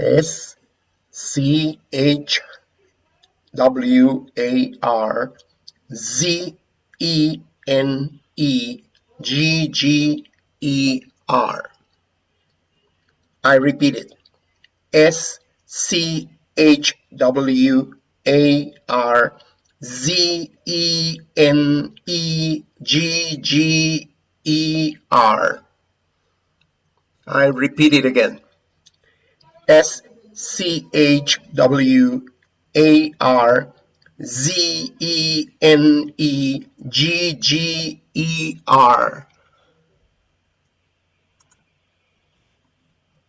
S C H W A R Z E N E G G E R. I repeat it. S C H W A R Z E N E G G E R. I repeat it again. S C H W A R Z E N E G G E R.